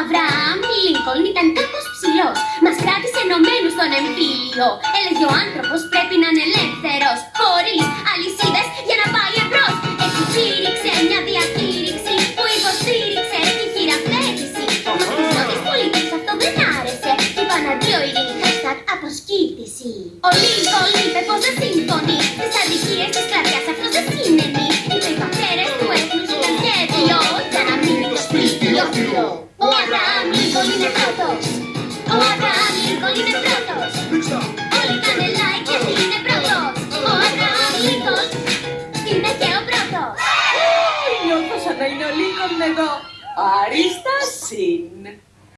Αβραάμ Λίνκολν ήταν κάπως ψηλός Μας κράτησε ενωμένους στον εμφύλιο. Έλεγε ο άνθρωπος πρέπει να είναι ελεύθερος Χωρίς αλυσίδες για να πάει εμπρός Έτσι κήρυξε μια διακήρυξη Που υποστήριξε τη χειραφέτηση. Μα στους νότιες πολίτες αυτό δεν άρεσε Και είπαν αντίο ειρήνη hashtag αποσκήτηση. Ο Λίνκολν είπε πως δεν συμφωνεί Στις αδικίες της κλαδιάς αυτός δεν συνενεί. Είπε οι πατέρες του έθνους ήταν σχέδιο Για να μείνει το σπίτι όρθιο Ο Αβραάμ Λίνκολν είναι πρώτος Ο Αβραάμ Λίνκολν είναι πρώτος Όλοι κάνε like γιατί είναι πρώτος Ο Αβραάμ Λίνκολν είναι και ο πρώτος Νιώθω σαν να είναι ο Λίνκον εδώ. Αρίστα συν.